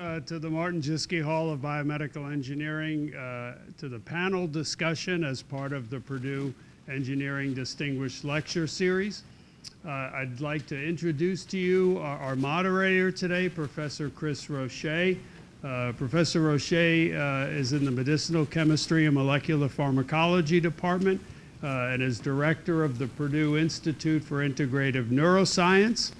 uh, to the Martin Jischke Hall of Biomedical Engineering uh, to the panel discussion as part of the Purdue Engineering Distinguished Lecture Series. Uh, I'd like to introduce to you our, our moderator today, Professor Chris Rochet. Uh, Professor Rochet uh, is in the Medicinal Chemistry and Molecular Pharmacology Department uh, and is director of the Purdue Institute for Integrative Neuroscience.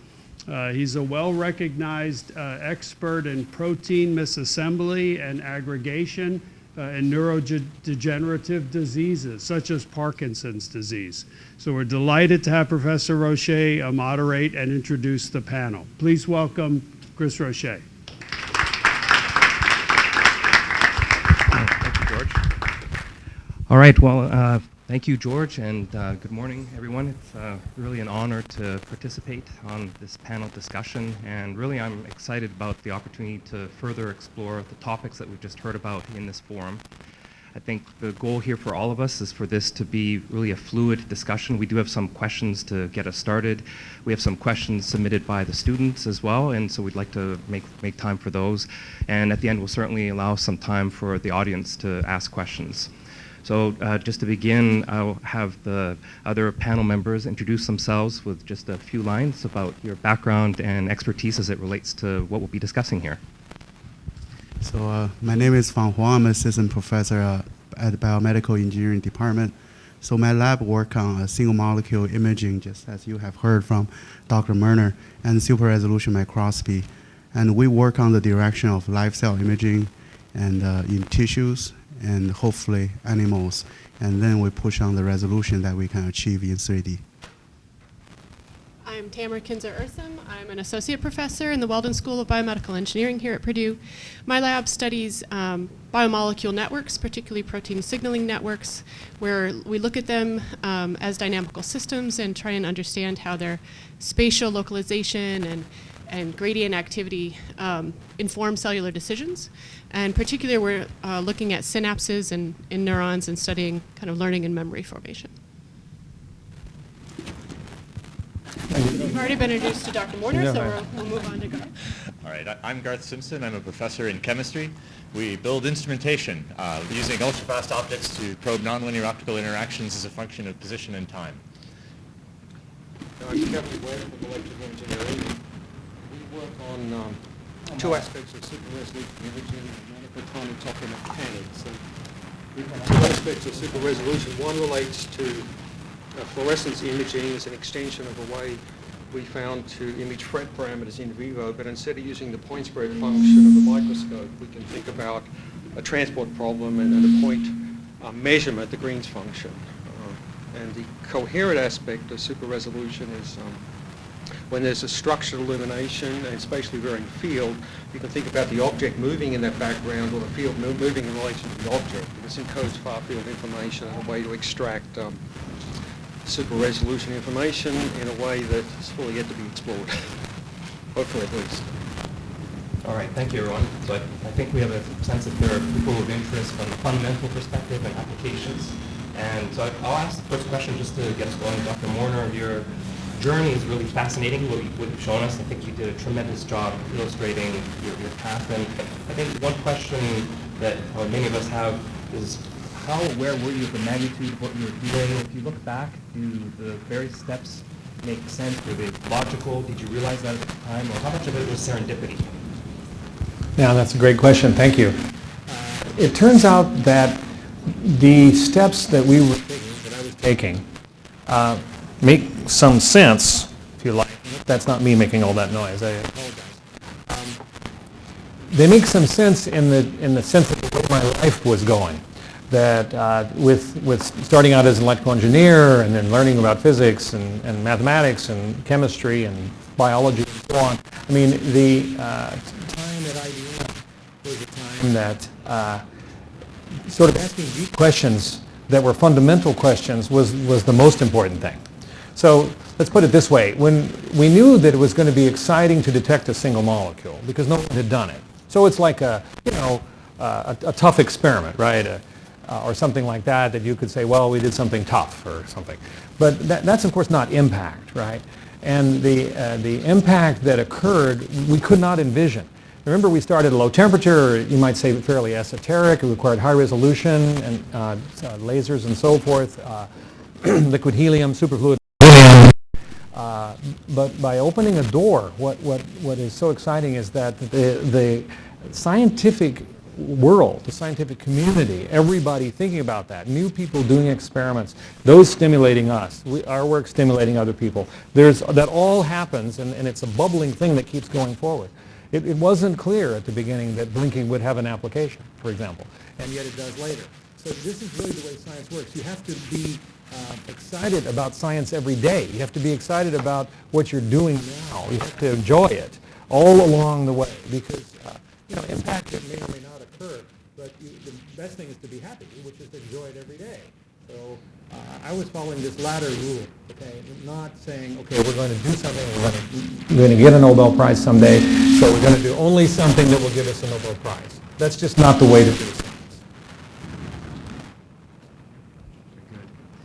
Uh, he's a well-recognized uh, expert in protein misassembly and aggregation uh, in neurodegenerative diseases, such as Parkinson's disease. So we're delighted to have Professor Rochet uh, moderate and introduce the panel. Please welcome Chris Rochet. Thank you, George. All right, well, uh, Thank you, George, and uh, good morning, everyone. It's uh, really an honor to participate on this panel discussion, and really I'm excited about the opportunity to further explore the topics that we've just heard about in this forum. I think the goal here for all of us is for this to be really a fluid discussion. We do have some questions to get us started. We have some questions submitted by the students as well, and so we'd like to make, make time for those. And at the end, we'll certainly allow some time for the audience to ask questions. So uh, just to begin, I'll have the other panel members introduce themselves with just a few lines about your background and expertise as it relates to what we'll be discussing here. So uh, my name is Fang Huang. I'm assistant professor uh, at the biomedical engineering department. So my lab work on single molecule imaging, just as you have heard from Dr. Moerner, and super resolution microscopy. And we work on the direction of live cell imaging and uh, in tissues and hopefully animals. And then we push on the resolution that we can achieve in 3D. I'm Tamara Kinzer Ursem. I'm an associate professor in the Weldon School of Biomedical Engineering here at Purdue. My lab studies um, biomolecule networks, particularly protein signaling networks, where we look at them um, as dynamical systems and try and understand how their spatial localization and and gradient activity um, inform cellular decisions. And particularly, we're uh, looking at synapses and in neurons and studying kind of learning and memory formation. We've already been introduced to Dr. Moerner, so we'll, we'll move on to Garth. All right, I'm Garth Simpson. I'm a professor in chemistry. We build instrumentation uh, using ultra-fast optics to probe nonlinear optical interactions as a function of position and time. I'm Kevin Webb from electrical engineering We work on um, two aspects of super resolution imaging, monochrotonic topo mechanics. And two aspects of super resolution. One relates to uh, fluorescence imaging as an extension of a way we found to image FRET parameters in vivo, but instead of using the point spread function of the microscope, we can think about a transport problem and, and a point uh, measurement, the Green's function. Uh, and the coherent aspect of super resolution is um, when there's a structured illumination and spatially varying field, you can think about the object moving in that background or the field moving in relation to the object. This encodes far field information and a way to extract um, super resolution information in a way that is fully yet to be explored, hopefully at least. All right, thank you everyone. So I, I think we have a sense that there are people of interest from the fundamental perspective and applications. And so I, will ask the first question just to get us going. Dr. Moerner, you're journey is really fascinating, what, you, have shown us. I think you did a tremendous job illustrating your, your path. And I think one question that many of us have is how aware were you of the magnitude of what you were doing? If you look back, do the various steps make sense? Were they logical? Did you realize that at the time? Or how much of it was serendipity? Yeah, that's a great question. Thank you. It turns out that the steps that we were taking, that I was taking, uh, make some sense, if you like. That's not me making all that noise. I apologize. Um, they make some sense in the in the sense of where my life was going. That uh, with with starting out as an electrical engineer and then learning about physics and, and mathematics and chemistry and biology and so on. I mean, the uh, time at IBM was a time that uh, sort of asking deep questions that were fundamental questions was was the most important thing. So let's put it this way. When we knew that it was going to be exciting to detect a single molecule because no one had done it. So it's like a, you know, a, a, tough experiment, right? Uh, or something like that that you could say, well, we did something tough or something. But that, that's, of course, not impact, right? And the, uh, the impact that occurred, we could not envision remember we started at low temperature, you might say fairly esoteric. It required high resolution and uh, uh, lasers and so forth, uh, liquid helium, superfluid. Uh, but by opening a door, what, what, what is so exciting is that the, the scientific world, the scientific community, everybody thinking about that, new people doing experiments, those stimulating us, we, our work stimulating other people. There's, that all happens and, and it's a bubbling thing that keeps going forward. It, it wasn't clear at the beginning that blinking would have an application, for example, and yet it does later. So this is really the way science works. You have to be uh, excited about science every day. You have to be excited about what you're doing now. You have to enjoy it all along the way because, uh, you know, impact may or may not occur, but you, the best thing is to be happy, which is to enjoy it every day. So uh, I was following this latter rule, okay, not saying, okay, we're going to do something, we're going to, we're going to get a Nobel Prize someday, so we're going to do only something that will give us a Nobel Prize. That's just not the way to do science.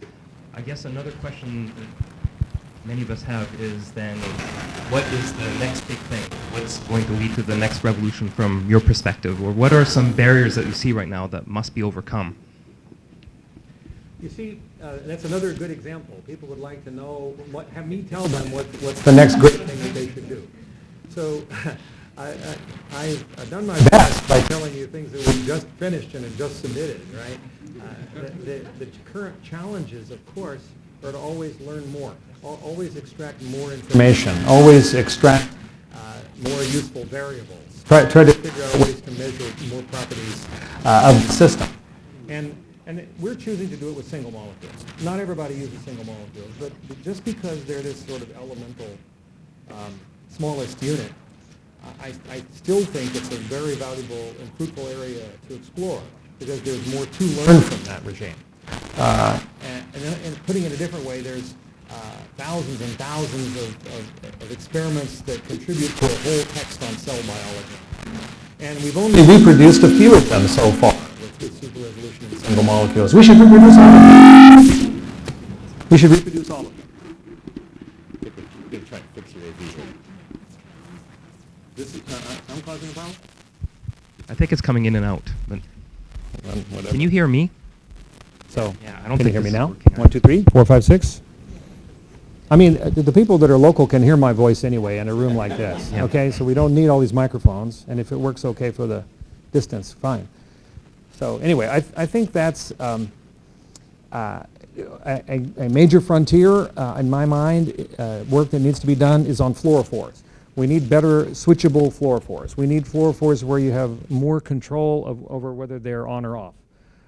I guess another question that many of us have is then, what is the next big thing? What's going to lead to the next revolution from your perspective? Or what are some barriers that you see right now that must be overcome? You see, uh, that's another good example. People would like to know, what, have me tell them what, what's the next great thing that they should do. So I, I've done my best by telling you things that we just finished and have just submitted, right? The, the, the current challenges, of course, are to always learn more, always extract more information, always extract uh, more useful variables. Try, try to figure out ways to measure more properties uh, of the system. And, and we're choosing to do it with single molecules. Not everybody uses single molecules, but but just because they're this sort of elemental um, smallest unit, I, I still think it's a very valuable and fruitful area to explore because there's more to learn from that regime. Uh, and, and, then- and putting it a different way, there's uh, thousands and thousands of, of, of experiments that contribute to a whole text on cell biology. And we've only reproduced a few of them so far with, with super resolution and single molecules. We should reproduce all of them. We should reproduce all of them. I'm going to try and fix your AV. This is, uh, I'm causing a problem? I think it's coming in and out. But Whatever. can you hear me? So, Yeah, I don't can you hear me this is now? working. One, two, three, four, five, six? I mean, uh, the the people that are local can hear my voice anyway in a room like this, Yeah. okay? So we don't need all these microphones, and if it works okay for the distance, fine. So anyway, I, I think that's um, uh, a, a- a major frontier, uh, in my mind, uh, work that needs to be done is on fluorophores. We need better switchable fluorophores. We need fluorophores where you have more control of, over whether they're on or off.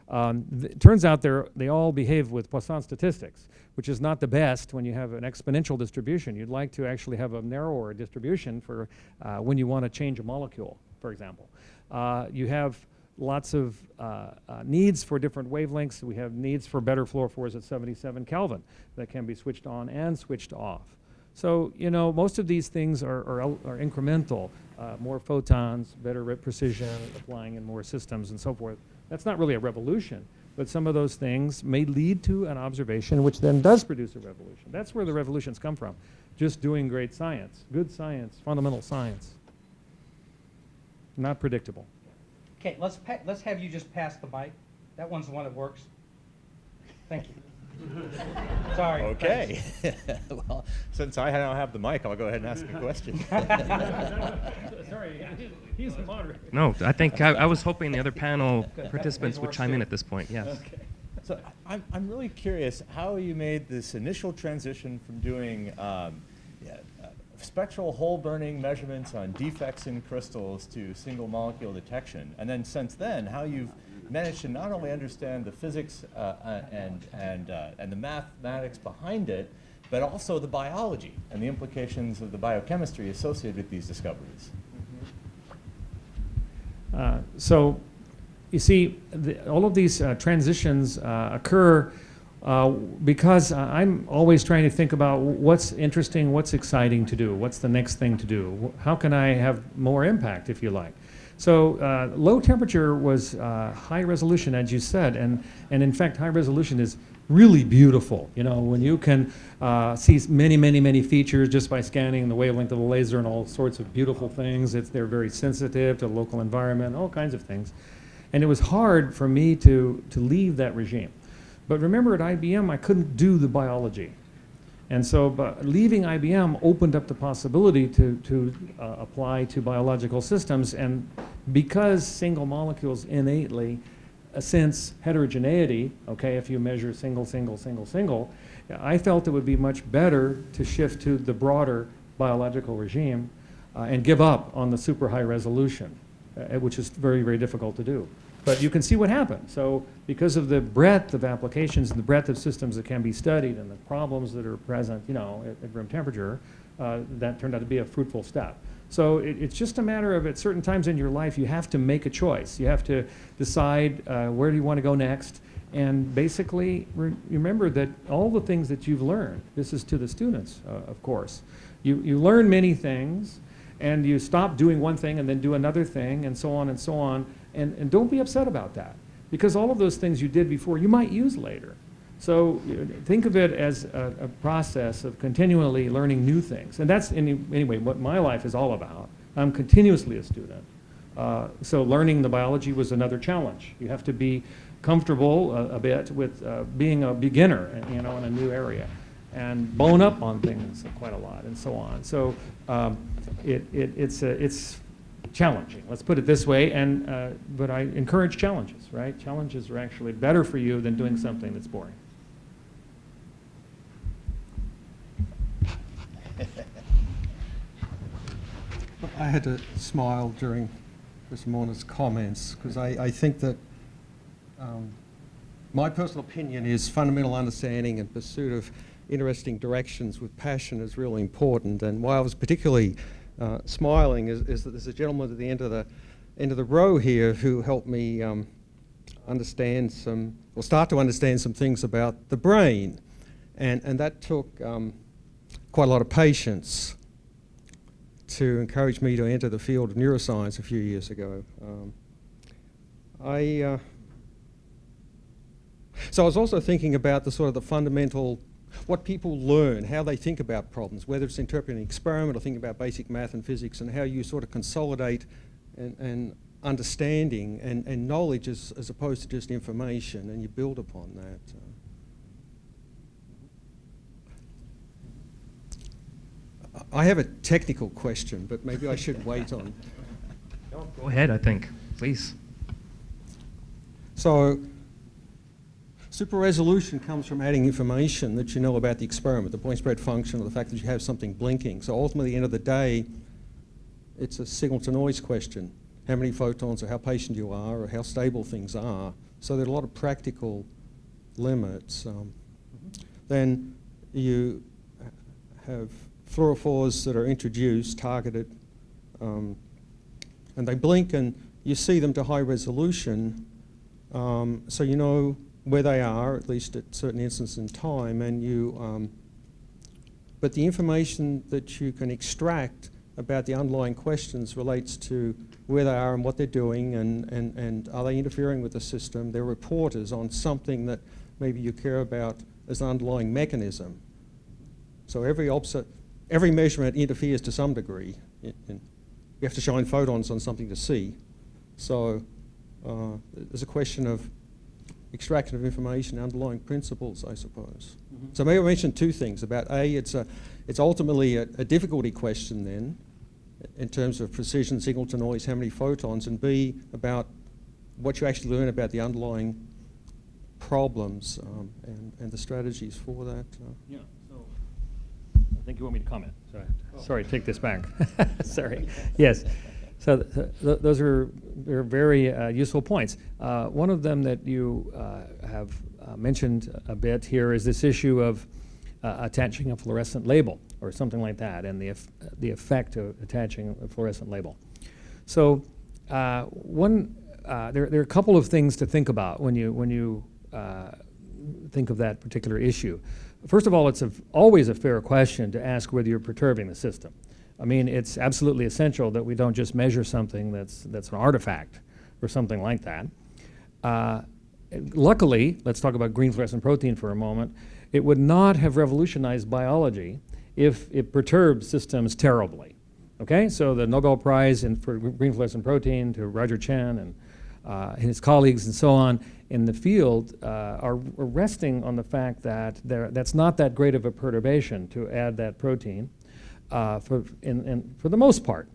Um, it turns out they all behave with Poisson statistics, which is not the best when you have an exponential distribution. You'd like to actually have a narrower distribution for uh, when you want to change a molecule, for example. Uh, you have lots of uh, uh, needs for different wavelengths. We have needs for better fluorophores at 77 Kelvin that can be switched on and switched off. So, you know, most of these things are, are, are incremental. Uh, more photons, better precision, applying in more systems and so forth. That's not really a revolution, but some of those things may lead to an observation which then does produce a revolution. That's where the revolutions come from. Just doing great science, good science, fundamental science. Not predictable. Okay, let's, let's have you just pass the mic. That one's the one that works. Thank you. Sorry. Okay. well, since I now have the mic, I'll go ahead and ask a question. Sorry, he's the moderator. No, I think I, I was hoping the other panel participants would chime in at this point, yes. Okay. So I'm, I'm really curious how you made this initial transition from doing um, yeah, uh, spectral hole burning measurements on defects in crystals to single molecule detection. And then since then, how you've managed to not only understand the physics uh, uh, and, and, uh, and the mathematics behind it, but also the biology and the implications of the biochemistry associated with these discoveries. Uh, so, you see, the, all of these uh, transitions uh, occur because I'm always trying to think about what's interesting, what's exciting to do, what's the next thing to do, how can I have more impact, if you like. So, uh, low temperature was uh, high resolution, as you said, and, and in fact, high resolution is really beautiful. You know, when you can uh, see many, many, many features just by scanning the wavelength of the laser and all sorts of beautiful things. It's, they're very sensitive to local environment, all kinds of things. And it was hard for me to, to leave that regime. But remember at IBM, I couldn't do the biology. And so leaving IBM opened up the possibility to, to uh, apply to biological systems. And because single molecules innately uh, sense heterogeneity, okay, if you measure single, single, single, single, I felt it would be much better to shift to the broader biological regime uh, and give up on the super high resolution, uh, which is very, very difficult to do. But you can see what happened. So because of the breadth of applications and the breadth of systems that can be studied and the problems that are present, you know, at, at room temperature, uh, that turned out to be a fruitful step. So it, it's just a matter of at certain times in your life, you have to make a choice. You have to decide uh, where do you want to go next. And basically, re remember that all the things that you've learned, this is to the students, uh, of course. You, you learn many things, and you stop doing one thing and then do another thing, and so on and so on. And, and don't be upset about that, because all of those things you did before, you might use later. So you know, think of it as a, a, process of continually learning new things. And that's, any, anyway, what my life is all about. I'm continuously a student. Uh, so learning the biology was another challenge. You have to be comfortable a, a bit with uh, being a beginner, you know, in a new area and bone up on things quite a lot and so on. So um, it, it, it's, a, it's challenging, let's put it this way, and, uh, but I encourage challenges, right? Challenges are actually better for you than doing something that's boring. I had to smile during Mr. Moerner's comments because I, I think that um, my personal opinion is fundamental understanding and pursuit of interesting directions with passion is really important. And why I was particularly uh, smiling is, is, that there's a gentleman at the end of the end of the row here who helped me um, understand some, or start to understand some things about the brain. And, and that took um, quite a lot of patience to encourage me to enter the field of neuroscience a few years ago. Um, I, uh, so I was also thinking about the sort of the fundamental, what people learn, how they think about problems, whether it's interpreting an experiment or thinking about basic math and physics and how you sort of consolidate and, and understanding and, and knowledge as, as opposed to just information and you build upon that. I have a technical question, but maybe I should wait on. Go ahead, I think, please. So, super resolution comes from adding information that you know about the experiment, the point spread function, or the fact that you have something blinking. So ultimately, at the end of the day, it's a signal to noise question. How many photons, or how patient you are, or how stable things are. So there are a lot of practical limits. Um, mm -hmm. Then you have fluorophores that are introduced, targeted, um, and they blink and you see them to high resolution, um, so you know where they are, at least at certain instances in time, and you, um, but the information that you can extract about the underlying questions relates to where they are and what they're doing and, and, and are they interfering with the system. They're reporters on something that maybe you care about as an underlying mechanism. So every every measurement interferes to some degree. you have to shine photons on something to see. So uh, there's a question of extraction of information, underlying principles, I suppose. Mm -hmm. So maybe I mentioned two things about A, it's, a, it's ultimately a, a, difficulty question then, in terms of precision, signal to noise, how many photons, and B, about what you actually learn about the underlying problems um, and, and the strategies for that. Uh. Yeah so I think you want me to comment. Sorry, oh. sorry take this back. sorry. Yes. So th th those are, are very uh, useful points. Uh, one of them that you uh, have uh, mentioned a bit here is this issue of uh, attaching a fluorescent label or something like that and the, the effect of attaching a fluorescent label. So uh, one, there, there are a couple of things to think about when you, when you think of that particular issue. First of all, it's a, always a fair question to ask whether you're perturbing the system. I mean, it's absolutely essential that we don't just measure something that's, that's an artifact or something like that. Uh, luckily, let's talk about green fluorescent protein for a moment, it would not have revolutionized biology if it perturbed systems terribly. Okay, so the Nobel Prize in, for green fluorescent protein to Roger Tsien and uh, his colleagues and so on in the field uh, are, resting on the fact that there, that's not that great of a perturbation to add that protein uh, for, in, in, for the most part.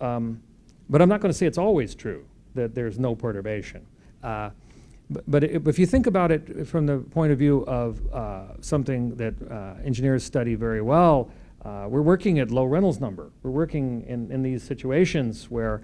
Um, but I'm not going to say it's always true that there's no perturbation. Uh, but, but it, if you think about it from the point of view of uh, something that uh, engineers study very well, uh, we're working at low Reynolds number. We're working in, in these situations where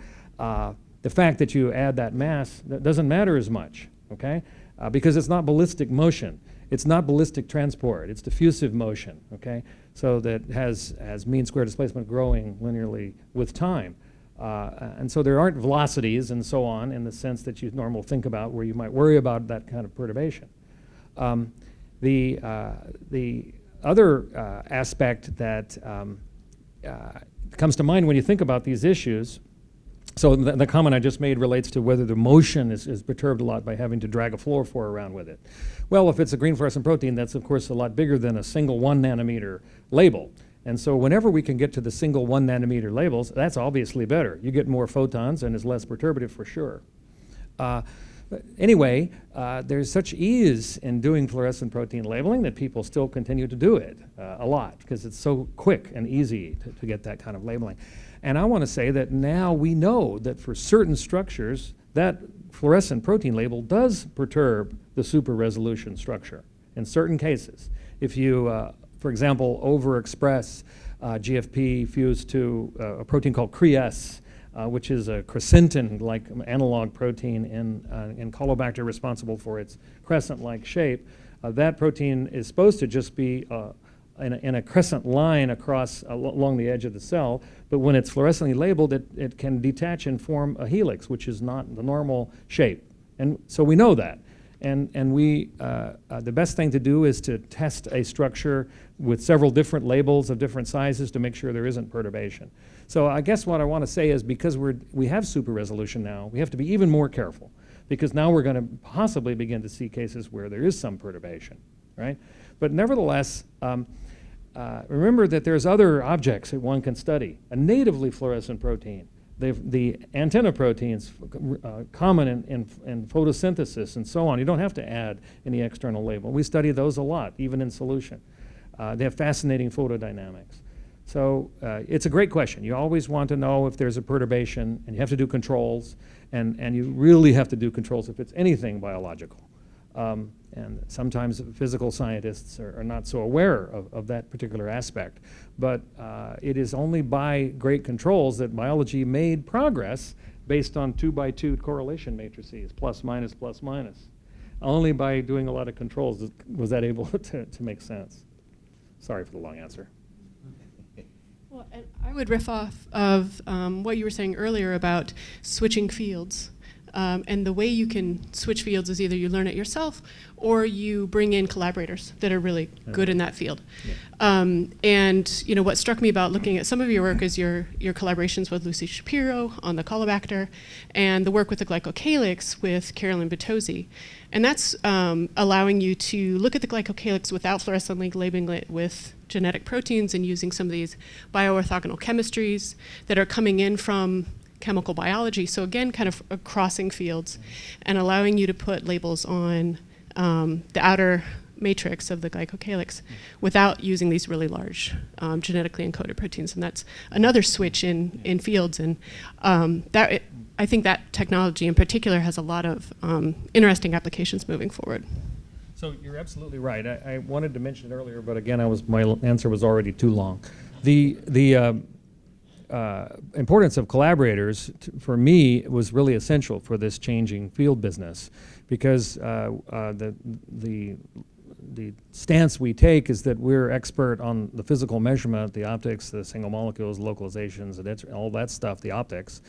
the fact that you add that mass that doesn't matter as much, okay? Because it's not ballistic motion. It's not ballistic transport. It's diffusive motion, okay? So that has, has mean square displacement growing linearly with time. Uh, and so there aren't velocities and so on in the sense that you normally think about where you might worry about that kind of perturbation. Um, the, uh, the other uh, aspect that um, uh, comes to mind when you think about these issues so the, the, comment I just made relates to whether the motion is, is, perturbed a lot by having to drag a fluorophore around with it. Well, if it's a green fluorescent protein, that's of course a lot bigger than a single one nanometer label. And so whenever we can get to the single one nanometer labels, that's obviously better. You get more photons and it's less perturbative for sure. Uh, anyway, uh, there's such ease in doing fluorescent protein labeling that people still continue to do it uh, a lot because it's so quick and easy to, to get that kind of labeling. And I want to say that now we know that for certain structures, that fluorescent protein label does perturb the super resolution structure in certain cases. If you, uh, for example, overexpress uh, GFP fused to uh, a protein called CRES, uh, which is a crescentin-like analog protein in, uh, in Caulobacter responsible for its crescent-like shape, uh, that protein is supposed to just be in a, in a, crescent line across along the edge of the cell, but when it's fluorescently labeled, it, it can detach and form a helix, which is not the normal shape. And so we know that. And, and we, uh, uh, the best thing to do is to test a structure with several different labels of different sizes to make sure there isn't perturbation. So I guess what I want to say is because we're, we have super resolution now, we have to be even more careful because now we're going to possibly begin to see cases where there is some perturbation, right? But nevertheless, um, uh, remember that there's other objects that one can study. A natively fluorescent protein, the, the antenna proteins uh, common in, in, in, photosynthesis and so on. You don't have to add any external label. We study those a lot, even in solution. Uh, they have fascinating photodynamics. So uh, it's a great question. You always want to know if there's a perturbation, and you have to do controls, and, and you really have to do controls if it's anything biological. Um, and sometimes physical scientists are, are not so aware of, of, that particular aspect. But uh, it is only by great controls that biology made progress based on two by two correlation matrices, plus, minus, plus, minus. Only by doing a lot of controls was that able to, to make sense. Sorry for the long answer. Well, I would riff off of um, what you were saying earlier about switching fields. Um, and the way you can switch fields is either you learn it yourself or you bring in collaborators that are really good in that field. Yeah. Um, and you know what struck me about looking at some of your work is your your collaborations with Lucy Shapiro on the Caulobacter and the work with the glycocalyx with Carolyn Bertozzi. And that's um, allowing you to look at the glycocalyx without fluorescently labeling it with genetic proteins and using some of these bioorthogonal chemistries that are coming in from chemical biology. So again, kind of crossing fields and allowing you to put labels on um, the outer matrix of the glycocalyx without using these really large um, genetically encoded proteins. And that's another switch in, in fields. And um, that it, I think that technology in particular has a lot of um, interesting applications moving forward. So you're absolutely right. I, I, wanted to mention it earlier, but again, I was my answer was already too long. The the um, uh, importance of collaborators for me was really essential for this changing field business because uh, uh, the, the, the stance we take is that we're expert on the physical measurement, the optics, the single molecules, localizations, and all that stuff, the optics.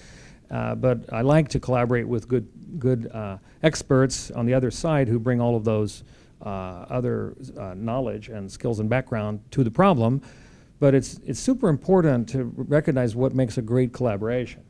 Uh, but I like to collaborate with good, good uh, experts on the other side who bring all of those uh, other knowledge and skills and background to the problem but it's, it's super important to recognize what makes a great collaboration.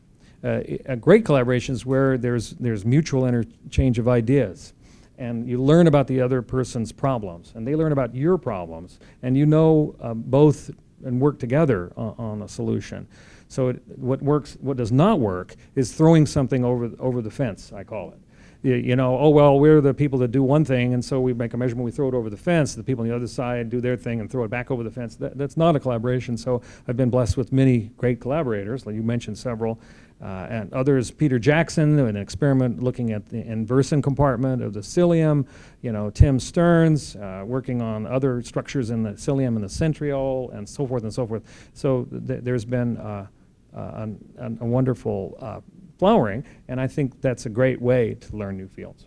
Uh, a great collaboration is where there's, there's mutual interchange of ideas. and you learn about the other person's problems, and they learn about your problems, and you know uh, both and work together on, on a solution. So it, what works, what does not work, is throwing something over over the fence. I call it. You, you know, oh well, we're the people that do one thing, and so we make a measurement, we throw it over the fence. The people on the other side do their thing and throw it back over the fence. That, that's not a collaboration. So I've been blessed with many great collaborators. Like you mentioned several. Uh, and others, Peter Jackson, an experiment looking at the inversin compartment of the cilium, you know, Tim Stearns, uh, working on other structures in the cilium and the centriole, and so forth and so forth. So th there's been uh, uh, a wonderful uh, flowering, and I think that's a great way to learn new fields.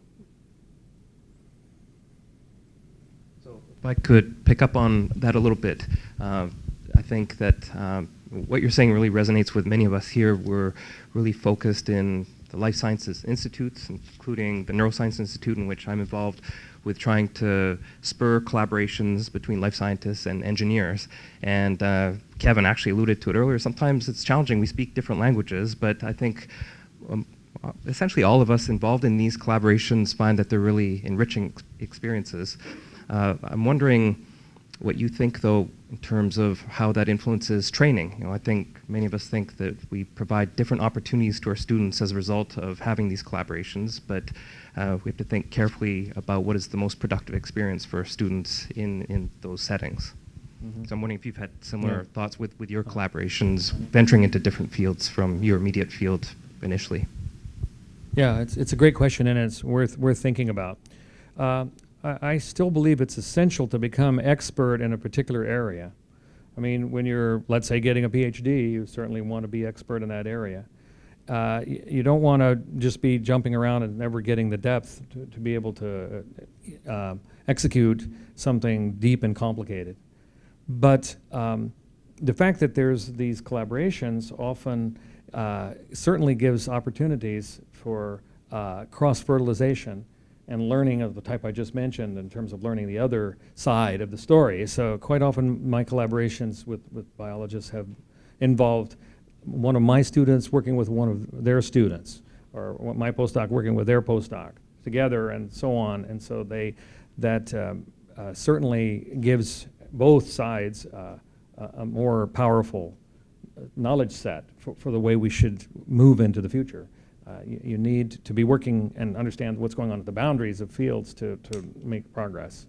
So if I could pick up on that a little bit, uh, I think that um, what you're saying really resonates with many of us here. We're really focused in the life sciences institutes, including the Neuroscience Institute, in which I'm involved with trying to spur collaborations between life scientists and engineers. And uh, Kevin actually alluded to it earlier. Sometimes it's challenging. We speak different languages, but I think um, uh, essentially all of us involved in these collaborations find that they're really enriching ex experiences. Uh, I'm wondering what you think, though, in terms of how that influences training. You know, I think many of us think that we provide different opportunities to our students as a result of having these collaborations, but uh, we have to think carefully about what is the most productive experience for students in, in those settings. Mm -hmm. So I'm wondering if you've had similar yeah. thoughts with, with your collaborations, venturing into different fields from your immediate field initially. Yeah, it's, it's a great question and it's worth, worth thinking about. Uh, I, I still believe it's essential to become expert in a particular area. I mean, when you're, let's say, getting a PhD, you certainly want to be expert in that area. Uh, you, don't want to just be jumping around and never getting the depth to, to be able to uh, uh, execute something deep and complicated. But um, the fact that there's these collaborations often uh, certainly gives opportunities for uh, cross-fertilization and learning of the type I just mentioned in terms of learning the other side of the story. So quite often my collaborations with, with biologists have involved one of my students working with one of their students, or my postdoc working with their postdoc together and so on. And so they, that um, uh, certainly gives both sides uh, a more powerful knowledge set for, for the way we should move into the future. Uh, you, you, need to be working and understand what's going on at the boundaries of fields to, to make progress.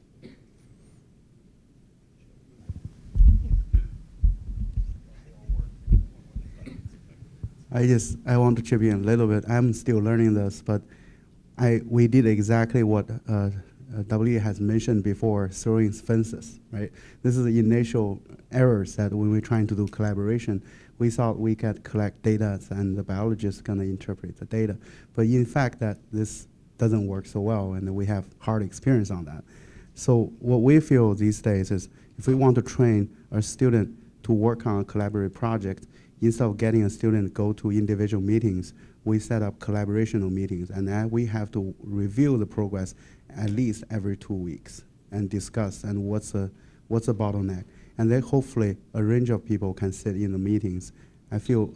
I just I want to chip in a little bit. I'm still learning this, but I we did exactly what uh, W has mentioned before, throwing fences, right? This is the initial errors that when we're trying to do collaboration, we thought we could collect data and the biologist gonna interpret the data. But in fact, that this doesn't work so well, and we have hard experience on that. So what we feel these days is if we want to train a student to work on a collaborative project, instead of getting a student go to individual meetings, we set up collaborational meetings, and then we have to review the progress at least every two weeks and discuss and what's a, what's the bottleneck, and then hopefully a range of people can sit in the meetings. I feel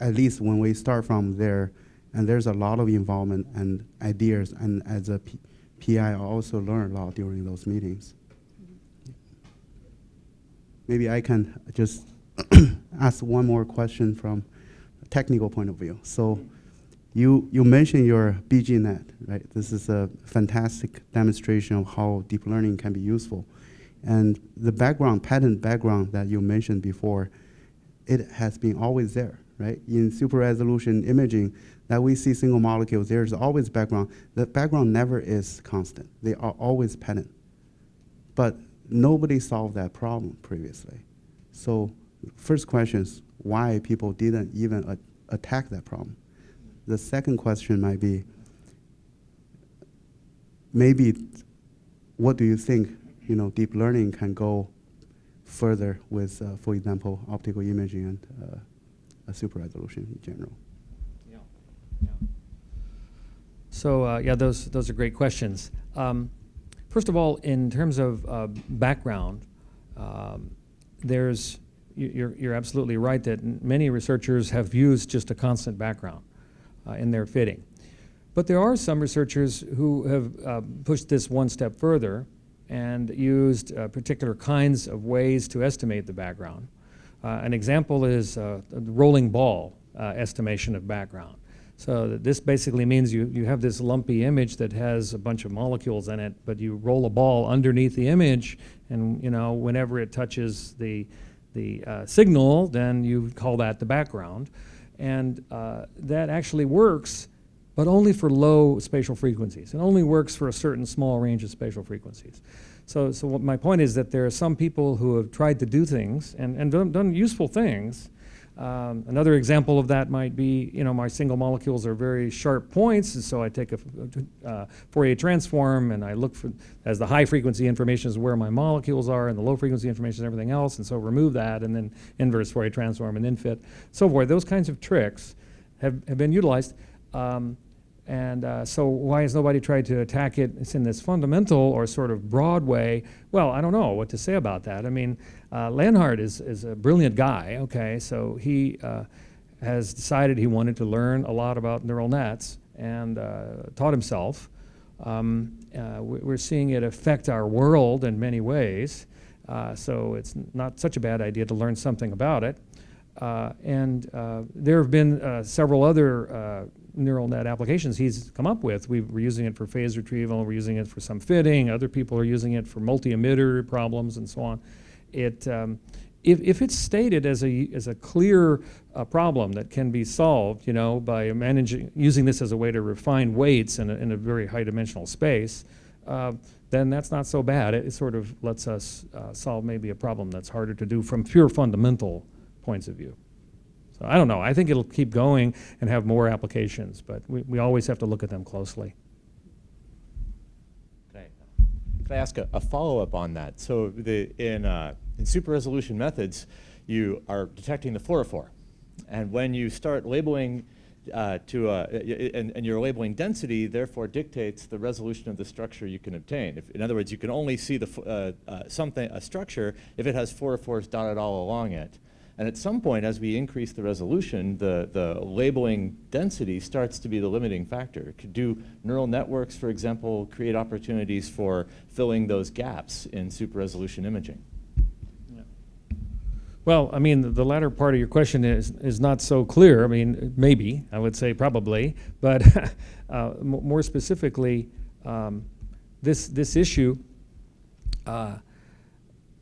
at least when we start from there, and there's a lot of involvement and ideas, and as a P PI, I also learn a lot during those meetings. Maybe I can just ask one more question from a technical point of view. So you, you mentioned your BGNet, right? This is a fantastic demonstration of how deep learning can be useful. And the background, pattern background that you mentioned before, it has been always there, right? In super resolution imaging that we see single molecules, there's always background. The background never is constant. They are always pattern. But nobody solved that problem previously. So first question is why people didn't even attack that problem. The second question might be, maybe what do you think, you know, deep learning can go further with, uh, for example, optical imaging and uh, a super resolution in general? Yeah. yeah. So uh, yeah, those those are great questions. Um, first of all, in terms of uh, background, um, there's you're, you're absolutely right that many researchers have used just a constant background in their fitting. But there are some researchers who have uh, pushed this one step further and used uh, particular kinds of ways to estimate the background. Uh, an example is uh, the rolling ball uh, estimation of background. So this basically means you, you have this lumpy image that has a bunch of molecules in it, but you roll a ball underneath the image, and you know whenever it touches the the uh, signal, then you call that the background, and uh, that actually works, but only for low spatial frequencies. It only works for a certain small range of spatial frequencies. So, so my point is that there are some people who have tried to do things and, and done, done useful things, um, another example of that might be, you know, my single molecules are very sharp points, and so I take a uh, Fourier transform and I look for, as the high frequency information is where my molecules are and the low frequency information is everything else, and so remove that and then inverse Fourier transform and then fit, so forth. Those kinds of tricks have, have been utilized. Um, and uh, so why has nobody tried to attack it It's in this fundamental or sort of broad way? Well, I don't know what to say about that. I mean, uh, Leonhard is, is a brilliant guy, okay, so he uh, has decided he wanted to learn a lot about neural nets and uh, taught himself. Um, uh, we're seeing it affect our world in many ways, uh, so it's not such a bad idea to learn something about it. and there have been several other neural net applications he's come up with. We are using it for phase retrieval, we're using it for some fitting, other people are using it for multi-emitter problems and so on. It, um, if, if it's stated as a, as a clear uh, problem that can be solved, you know, by managing, using this as a way to refine weights in a, in a very high dimensional space, uh, then that's not so bad. It, it sort of lets us uh, solve maybe a problem that's harder to do from pure fundamental points of view. So I don't know. I think it'll keep going and have more applications, but we, we always have to look at them closely. Can I, I ask a, a follow-up on that? So the, in, uh, in super resolution methods, you are detecting the fluorophore. And when you start labeling uh, to a, and, and your labeling density therefore dictates the resolution of the structure you can obtain. If, in other words, you can only see the, uh, uh, something, a structure if it has fluorophores dotted all along it. And at some point, as we increase the resolution, the, the labeling density starts to be the limiting factor. Could do neural networks, for example, create opportunities for filling those gaps in super resolution imaging? Well, I mean, the, latter part of your question is, is not so clear. I mean, maybe, I would say probably, but uh, more specifically, um, this, this issue uh,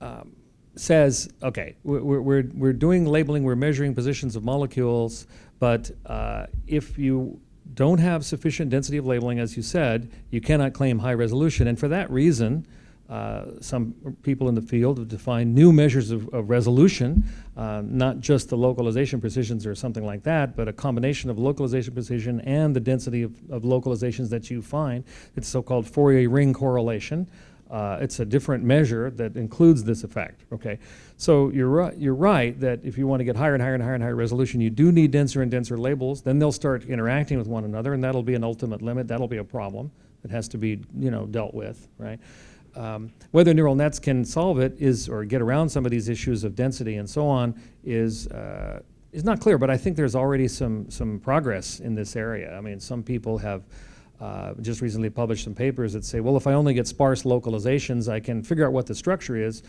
um, says, okay, we're, we're, we're doing labeling, we're measuring positions of molecules, but uh, if you don't have sufficient density of labeling, as you said, you cannot claim high resolution. And for that reason, uh, some people in the field have defined new measures of, of resolution, uh, not just the localization precisions or something like that, but a combination of localization precision and the density of, of localizations that you find. It's so-called Fourier ring correlation. Uh, it's a different measure that includes this effect, okay? So you're right, you're right that if you want to get higher and higher and higher and higher resolution, you do need denser and denser labels. Then they'll start interacting with one another, and that'll be an ultimate limit. That'll be a problem that has to be, you know, dealt with, right? Um, whether neural nets can solve it is, or get around some of these issues of density and so on, is uh, is not clear. But I think there's already some some progress in this area. I mean, some people have uh, just recently published some papers that say, well, if I only get sparse localizations, I can figure out what the structure is.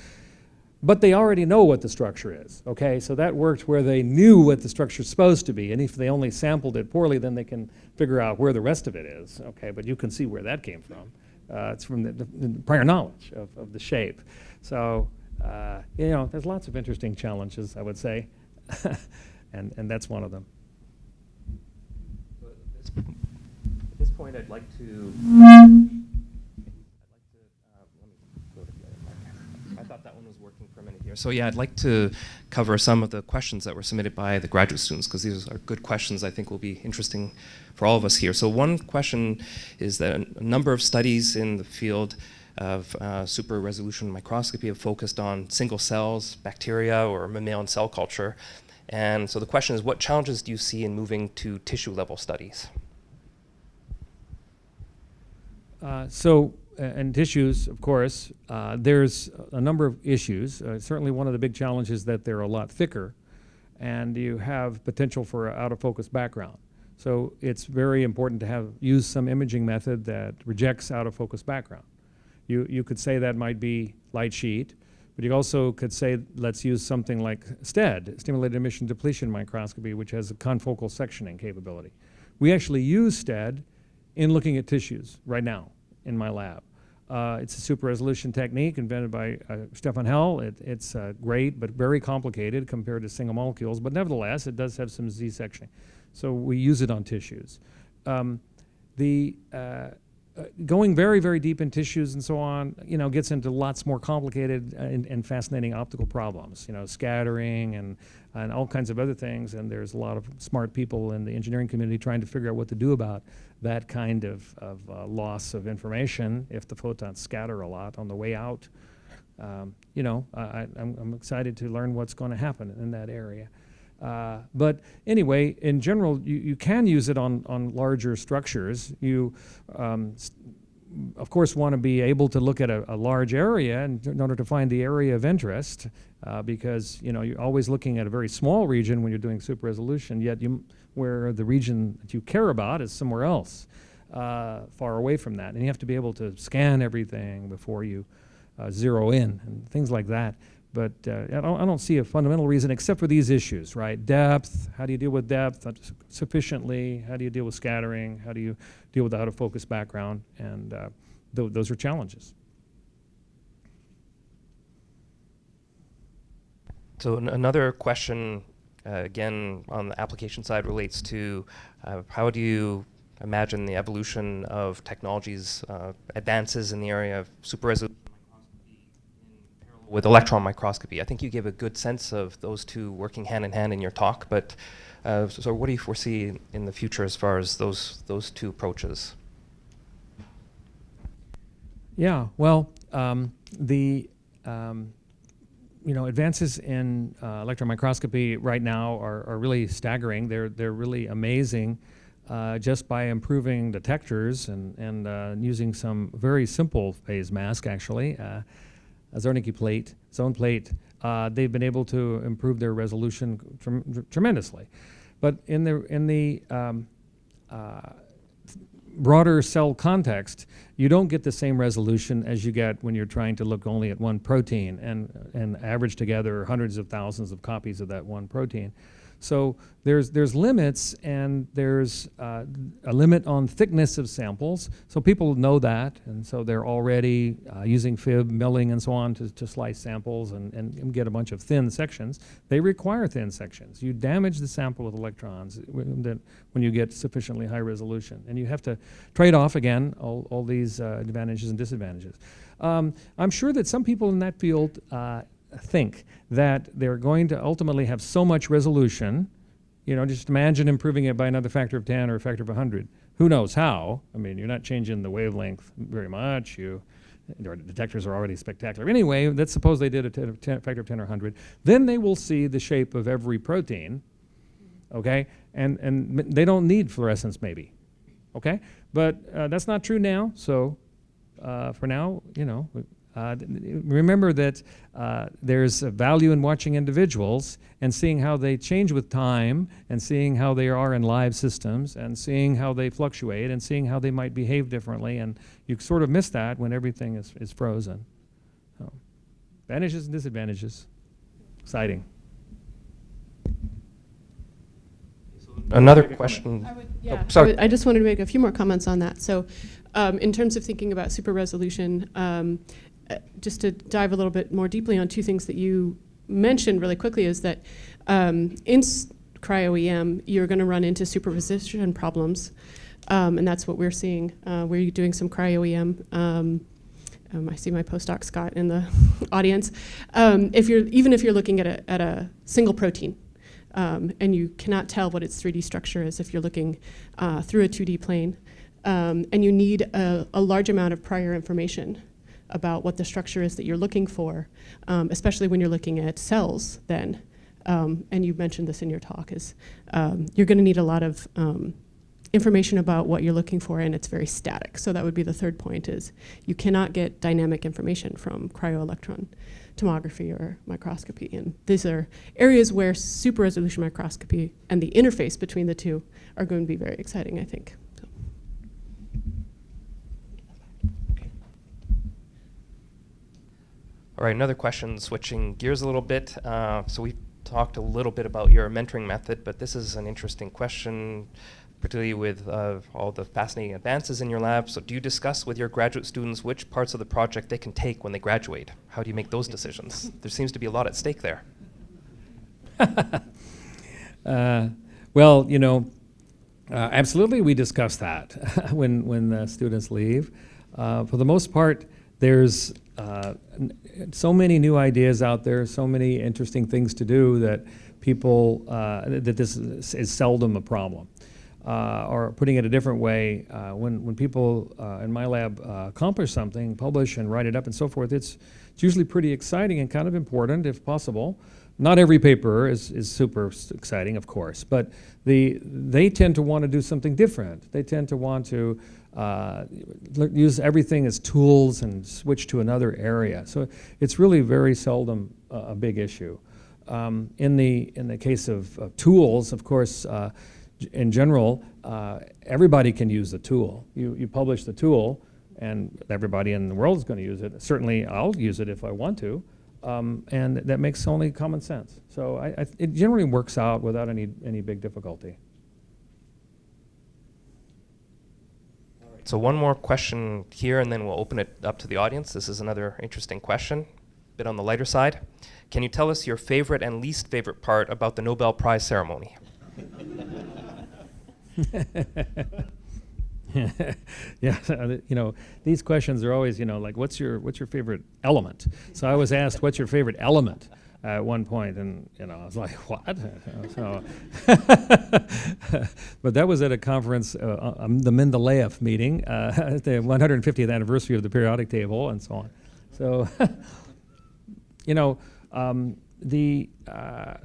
But they already know what the structure is, okay? So that worked where they knew what the structure is supposed to be. And if they only sampled it poorly, then they can figure out where the rest of it is, okay? But you can see where that came from. Uh, it's from the, the, prior knowledge of, of the shape. So, uh, you know, there's lots of interesting challenges, I would say. and, and that's one of them. At this point. I'd like to uh, I thought that one was working for a minute here. So yeah, I'd like to cover some of the questions that were submitted by the graduate students because these are good questions I think will be interesting for all of us here. So one question is that a number of studies in the field of uh, super resolution microscopy have focused on single cells, bacteria, or mammalian cell culture. And so the question is, what challenges do you see in moving to tissue level studies? Uh, so, and tissues, of course, uh, there's a number of issues. Uh, certainly one of the big challenges is that they're a lot thicker and you have potential for out of focus background. So it's very important to have, use some imaging method that rejects out of focus background. You, you could say that might be light sheet, but you also could say, let's use something like STED, stimulated emission depletion microscopy, which has a confocal sectioning capability. We actually use STED in looking at tissues right now in my lab. Uh, it's a super resolution technique invented by uh, Stefan Hell. It, it's uh, great, but very complicated compared to single molecules. But nevertheless, it does have some Z sectioning. So we use it on tissues. Um, the uh, uh, going very, very deep in tissues and so on, you know, gets into lots more complicated uh, and, and fascinating optical problems, you know, scattering and, and all kinds of other things. And there's a lot of smart people in the engineering community trying to figure out what to do about that kind of, of uh, loss of information if the photons scatter a lot on the way out. Um, you know, I, I'm, I'm excited to learn what's going to happen in that area. Uh, but anyway, in general, you, you can use it on, on larger structures. You, um, of course, want to be able to look at a, a large area in, in, order to find the area of interest, uh, because you know you're always looking at a very small region when you're doing super resolution. Yet, you, where the region that you care about is somewhere else, uh, far away from that, and you have to be able to scan everything before you uh, zero in and things like that. But uh, I, don't, I don't see a fundamental reason except for these issues, right? Depth, how do you deal with depth sufficiently? How do you deal with scattering? How do you deal with out of focus background? And uh, th those are challenges. So another question, uh, again, on the application side relates to uh, how do you imagine the evolution of technologies, uh, advances in the area of super resolution with electron microscopy. I think you gave a good sense of those two working hand in hand in your talk, but uh, so, so, what do you foresee in the future as far as those, those two approaches? Yeah, well, um, the um, you know advances in uh, electron microscopy right now are, are really staggering. They're they're really amazing. Uh, just by improving detectors and, and uh, using some very simple phase mask, actually, uh, Zernike plate, zone plate, uh, they've been able to improve their resolution trem tremendously. But in the, in the um, uh, broader cell context, you don't get the same resolution as you get when you're trying to look only at one protein and, and average together hundreds of thousands of copies of that one protein. So there's, there's limits and there's uh, a limit on thickness of samples. So people know that, and so they're already uh, using FIB, milling, and so on to, to slice samples and, and get a bunch of thin sections. They require thin sections. You damage the sample with electrons when you get sufficiently high resolution. And you have to trade off, again, all, all these uh, advantages and disadvantages. Um, I'm sure that some people in that field uh, think that they're going to ultimately have so much resolution, you know, just imagine improving it by another factor of 10 or a factor of 100. Who knows how? I mean, you're not changing the wavelength very much. You, the detectors are already spectacular. Anyway, let's suppose they did a 10, 10, factor of 10 or 100. Then they will see the shape of every protein, okay? And, and they don't need fluorescence maybe, okay? But uh, that's not true now, so uh, for now, you know, uh, remember that uh, there's a value in watching individuals and seeing how they change with time and seeing how they are in live systems and seeing how they fluctuate and seeing how they might behave differently. And you sort of miss that when everything is, is frozen. So, advantages and disadvantages. Exciting. Another question. I, would, yeah, oh, sorry. I, would, I, just wanted to make a few more comments on that. So, um, in terms of thinking about super resolution, um, just to dive a little bit more deeply on two things that you mentioned really quickly is that um, in cryo-EM, you're going to run into superposition problems, um, and that's what we're seeing. Uh, we're doing some cryo-EM. Um, um, I see my postdoc Scott in the audience. Um, if you're even if you're looking at a at a single protein, um, and you cannot tell what its 3D structure is if you're looking uh, through a 2D plane, and you need a, a large amount of prior information about what the structure is that you're looking for, um, especially when you're looking at cells then. Um, and you mentioned this in your talk, is um, you're going to need a lot of um, information about what you're looking for and it's very static. So that would be the third point is you cannot get dynamic information from cryo-electron tomography or microscopy. And these are areas where super resolution microscopy and the interface between the two are going to be very exciting, I think. So. All right, another question, switching gears a little bit. Uh, so we talked a little bit about your mentoring method, but this is an interesting question, particularly with uh, all the fascinating advances in your lab. So do you discuss with your graduate students which parts of the project they can take when they graduate? How do you make those decisions? there seems to be a lot at stake there. Uh, well, you know, uh, absolutely we discuss that when, when the students leave. Uh, for the most part, there's uh, so many new ideas out there, so many interesting things to do that people, uh, that this is, seldom a problem. Uh, or putting it a different way, uh, when, when people uh, in my lab uh, accomplish something, publish and write it up and so forth, it's, it's usually pretty exciting and kind of important if possible. Not every paper is, is super exciting, of course, but the, they tend to want to do something different. They tend to want to uh, use everything as tools and switch to another area. So it's really very seldom a, big issue. Um, in, the, in the case of, of tools, of course, uh, in general, uh, everybody can use the tool. You, you publish the tool, and everybody in the world is going to use it. Certainly, I'll use it if I want to. Um, and that makes only common sense. So I, I, it generally works out without any, any big difficulty. So one more question here, and then we'll open it up to the audience. This is another interesting question, a bit on the lighter side. Can you tell us your favorite and least favorite part about the Nobel Prize ceremony? yeah, uh, you know, these questions are always, you know, like, what's your what's your favorite element? So I was asked, what's your favorite element at one point, and you know, I was like, what? so, but that was at a conference, uh, um, the Mendeleev meeting, uh, the 150th anniversary of the periodic table, and so on. So, you know, um, the, uh,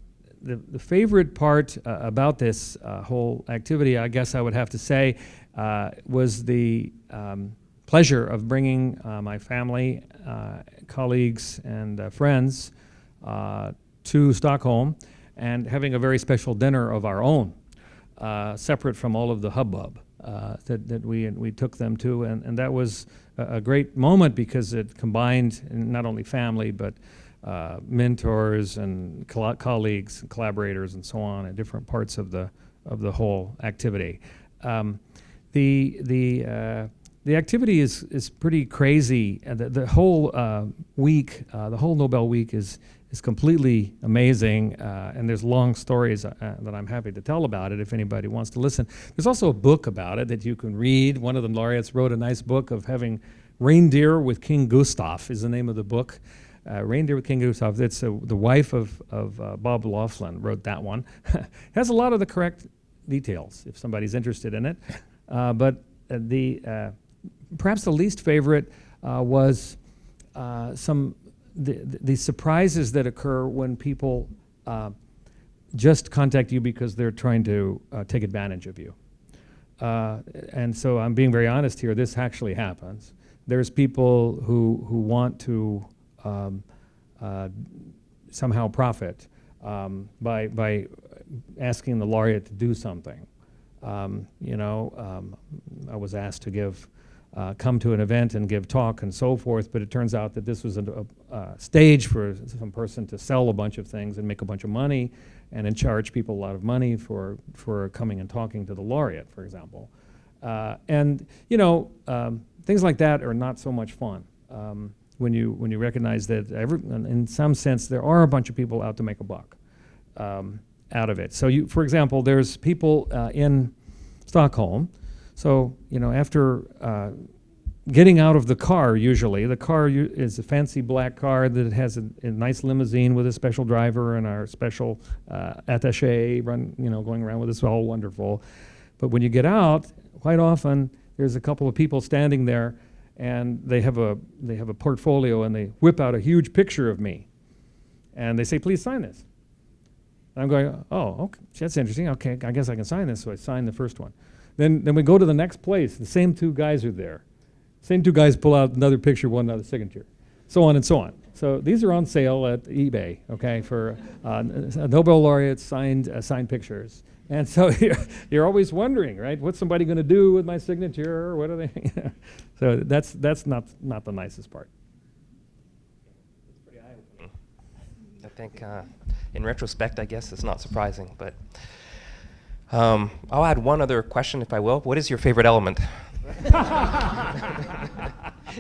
the the favorite part uh, about this uh, whole activity, I guess I would have to say, uh, was the um, pleasure of bringing uh, my family, uh, colleagues, and uh, friends uh, to Stockholm and having a very special dinner of our own, uh, separate from all of the hubbub uh, that, that we, we took them to. And, and that was a, great moment because it combined not only family, but uh, mentors and colleagues, and collaborators, and so on, in different parts of the, of the whole activity. Um, the, the, uh, the activity is, is pretty crazy. Uh, the, the whole uh, week, uh, the whole Nobel week is, is completely amazing, uh, and there's long stories uh, that I'm happy to tell about it if anybody wants to listen. There's also a book about it that you can read. One of the laureates wrote a nice book of having reindeer with King Gustav is the name of the book. Uh, Reindeer with King Gustav. It's uh, the wife of, of uh, Bob Laughlin wrote that one. has a lot of the correct details if somebody's interested in it. Uh, but the perhaps the least favorite was some the, the surprises that occur when people uh, just contact you because they're trying to uh, take advantage of you. Uh, and so I'm being very honest here. This actually happens. There's people who who want to um, uh, somehow profit um, by by asking the laureate to do something. Um, you know, um, I was asked to give, uh, come to an event and give talk and so forth, but it turns out that this was a, a stage for some person to sell a bunch of things and make a bunch of money, and then charge people a lot of money for for coming and talking to the laureate, for example. Uh, and you know, um, things like that are not so much fun. Um, when you when you recognize that every, in some sense there are a bunch of people out to make a buck. Um, out of it. So, you, for example, there's people uh, in Stockholm. So, you know, after uh, getting out of the car, usually the car is a fancy black car that has a, a nice limousine with a special driver and our special uh, attaché run, you know, going around with us, all wonderful. But when you get out, quite often there's a couple of people standing there, and they have a they have a portfolio, and they whip out a huge picture of me, and they say, "Please sign this." And I'm going, oh, okay, that's interesting. Okay, I guess I can sign this. So I sign the first one. Then, then we go to the next place, the same two guys are there. Same two guys pull out another picture, one another signature, so on and so on. So these are on sale at eBay, okay, for uh, Nobel laureates signed, uh, signed pictures. And so you're, you're always wondering, right? What's somebody going to do with my signature? Or what are they? so that's, that's not, not the nicest part. I think, uh, in retrospect, I guess it's not surprising, but um, I'll add one other question, if I will. What is your favorite element?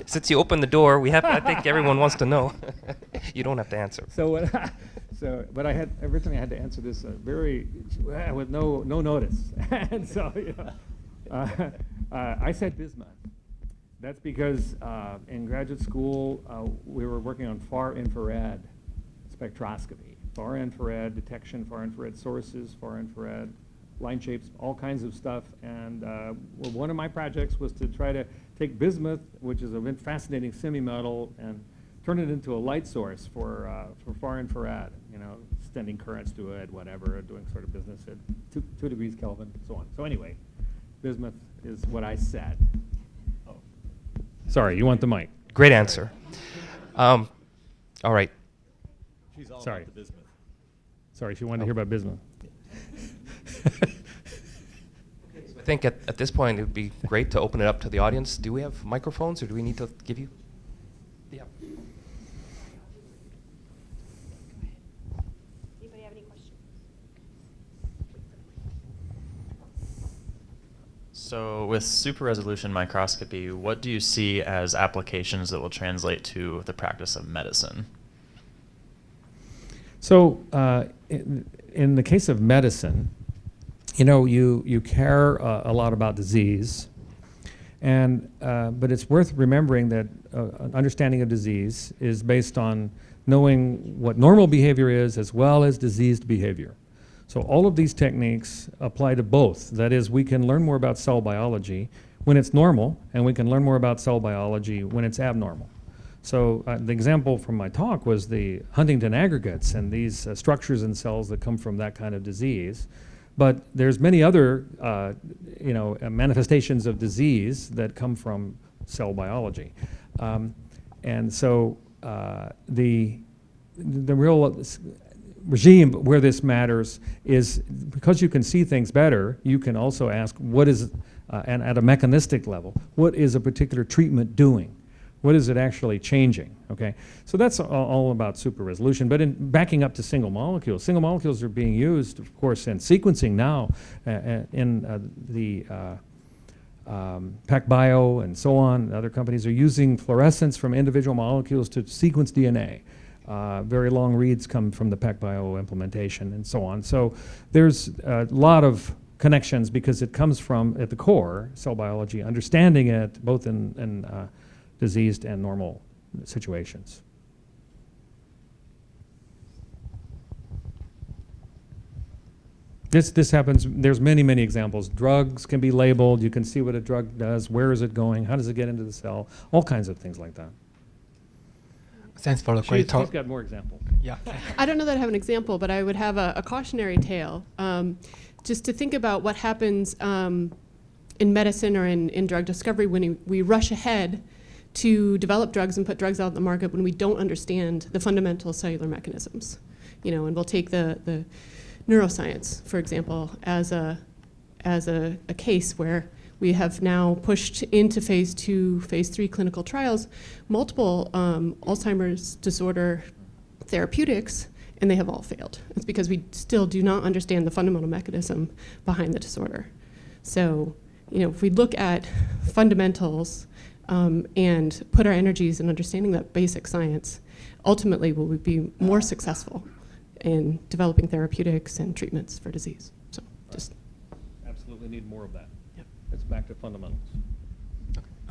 Since you opened the door, we have. I think everyone wants to know. you don't have to answer. So, what so, but I had originally I had to answer this uh, very uh, with no no notice, and so you know, uh, uh, I said bismuth. That's because uh, in graduate school uh, we were working on far infrared spectroscopy, far infrared detection, far infrared sources, far infrared line shapes, all kinds of stuff. And well, one of my projects was to try to take bismuth, which is a fascinating semi-metal, and turn it into a light source for, uh, for far infrared, you know, sending currents to it, whatever, doing sort of business at two, two degrees Kelvin, so on. So anyway, bismuth is what I said. Sorry, you want the mic? Great answer. Um, all right. She's all Sorry. about the bismuth. Sorry, she wanted to hear about bismuth. I think at, at this point it would be great to open it up to the audience. Do we have microphones, or do we need to give you? Yeah. Anybody have any questions? So, with super resolution microscopy, what do you see as applications that will translate to the practice of medicine? So, uh, in, in the case of medicine, you know, you, you care uh, a lot about disease, and, uh, but it's worth remembering that uh, an understanding of disease is based on knowing what normal behavior is as well as diseased behavior. So all of these techniques apply to both. That is, we can learn more about cell biology when it's normal, and we can learn more about cell biology when it's abnormal. So uh, the example from my talk was the Huntington aggregates and these uh, structures in cells that come from that kind of disease. But there's many other, uh, you know, uh, manifestations of disease that come from cell biology. Um, and so uh, the, the real regime where this matters is because you can see things better, you can also ask what is, uh, and at a mechanistic level, what is a particular treatment doing? What is it actually changing? Okay, so that's all, about super resolution. But in backing up to single molecules, single molecules are being used, of course, in sequencing now uh, uh, in uh, the uh, um, PacBio and so on. Other companies are using fluorescence from individual molecules to sequence DNA. Uh, very long reads come from the PacBio implementation and so on. So there's a lot of connections because it comes from, at the core, cell biology, understanding it both in, in uh, diseased and normal situations. This, this happens, there's many, many examples. Drugs can be labeled, you can see what a drug does, where is it going, how does it get into the cell, all kinds of things like that. Thanks for the She's, great she's talk. got more examples. Yeah. I don't know that I have an example, but I would have a, a cautionary tale. Um, just to think about what happens um, in medicine or in, in drug discovery when we, we rush ahead to develop drugs and put drugs out on the market when we don't understand the fundamental cellular mechanisms. You know, and we'll take the, the neuroscience, for example, as a, as a, a case where we have now pushed into phase two, phase three clinical trials multiple um, Alzheimer's disorder therapeutics, and they have all failed. It's because we still do not understand the fundamental mechanism behind the disorder. So, you know, if we look at fundamentals um, and put our energies in understanding that basic science, ultimately will we be more successful in developing therapeutics and treatments for disease. So, just Absolutely need more of that. Yep. It's back to fundamentals.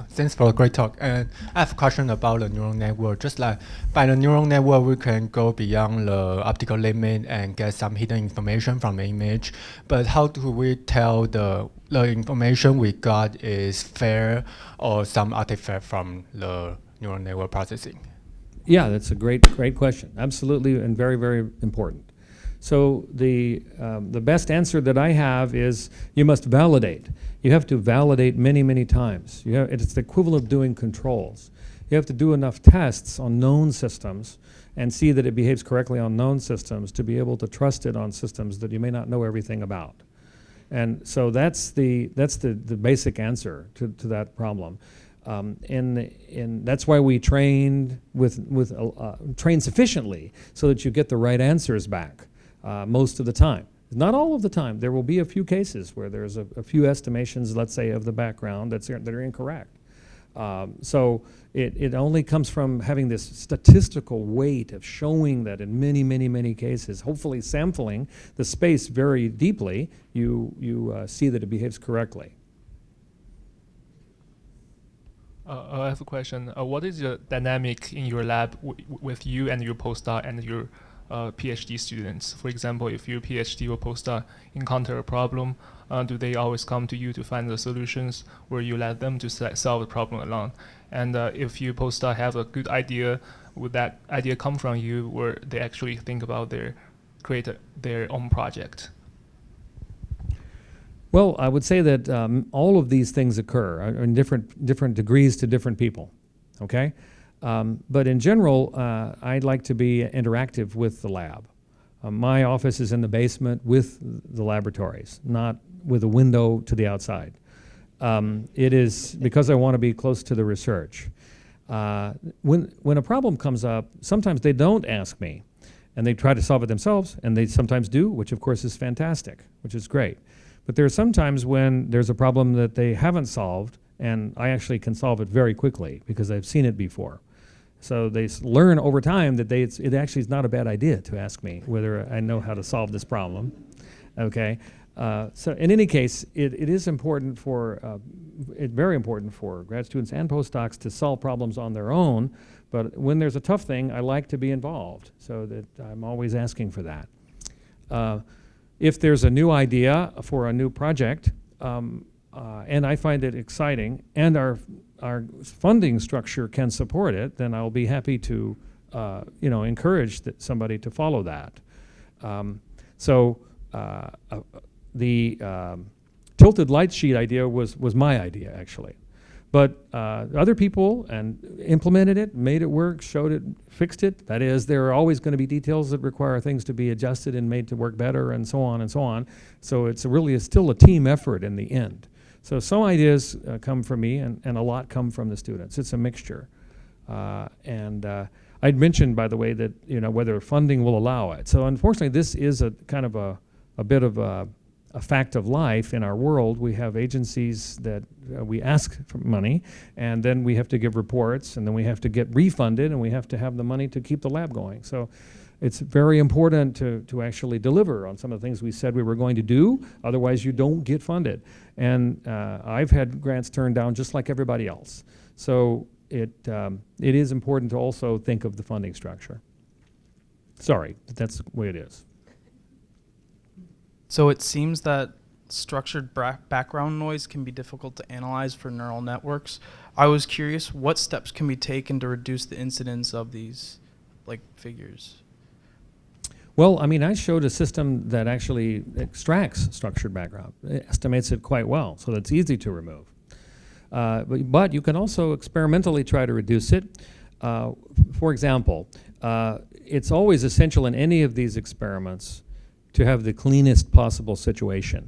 Thanks for a great talk. And I have a question about the neural network. Just like by the neural network, we can go beyond the optical limit and get some hidden information from the image. But how do we tell the the information we got is fair or some artifact from the neural network processing? Yeah, that's a great, great question. Absolutely, and very, very important. So the, um, the best answer that I have is you must validate. You have to validate many, many times. You have, it's the equivalent of doing controls. You have to do enough tests on known systems and see that it behaves correctly on known systems to be able to trust it on systems that you may not know everything about. And so that's the, that's the, the basic answer to, to that problem. Um, and, and that's why we trained with, with uh, uh, train sufficiently so that you get the right answers back uh, most of the time. Not all of the time. There will be a few cases where there's a, a few estimations, let's say, of the background that's, that are incorrect. Um, so it, it only comes from having this statistical weight of showing that in many, many, many cases, hopefully sampling the space very deeply, you, you uh, see that it behaves correctly. Uh, I have a question. Uh, what is the dynamic in your lab with you and your postdoc and your uh, PhD students? For example, if your PhD or postdoc encounter a problem, uh, do they always come to you to find the solutions, or you let them to solve the problem alone? And uh, if your postdoc have a good idea, would that idea come from you, or they actually think about their create a, their own project? Well, I would say that um, all of these things occur uh, in different, different degrees to different people, okay? Um, but in general, uh, I'd like to be interactive with the lab. Uh, my office is in the basement with the laboratories, not with a window to the outside. Um, it is because I want to be close to the research. Uh, when, when a problem comes up, sometimes they don't ask me, and they try to solve it themselves, and they sometimes do, which of course is fantastic, which is great. But there are some times when there's a problem that they haven't solved, and I actually can solve it very quickly because I've seen it before. So they learn over time that they, it actually is not a bad idea to ask me whether I know how to solve this problem. Okay, uh, so in any case, it, it is important for, uh, it, very important for grad students and postdocs to solve problems on their own. But when there's a tough thing, I like to be involved, so that I'm always asking for that. Uh, if there's a new idea for a new project, um, uh, and I find it exciting, and our our funding structure can support it, then I'll be happy to, uh, you know, encourage somebody to follow that. Um, so uh, uh the um, tilted light sheet idea was was my idea actually. But uh, other people and implemented it, made it work, showed it, fixed it. That is, there are always going to be details that require things to be adjusted and made to work better, and so on and so on. So it's really still a team effort in the end. So some ideas uh, come from me, and, and a lot come from the students. It's a mixture. Uh, and uh, I'd mentioned, by the way, that you know whether funding will allow it. So unfortunately, this is a kind of a, a bit of a a fact of life in our world. We have agencies that uh, we ask for money, and then we have to give reports, and then we have to get refunded, and we have to have the money to keep the lab going. So it's very important to, to actually deliver on some of the things we said we were going to do, otherwise you don't get funded. And uh, I've had grants turned down just like everybody else. So it, um, it is important to also think of the funding structure. Sorry, that's the way it is. So it seems that structured background noise can be difficult to analyze for neural networks. I was curious what steps can be taken to reduce the incidence of these like figures? Well, I mean, I showed a system that actually extracts structured background, it estimates it quite well, so that's easy to remove. Uh, but, but, you can also experimentally try to reduce it. Uh, for example, uh, it's always essential in any of these experiments to have the cleanest possible situation,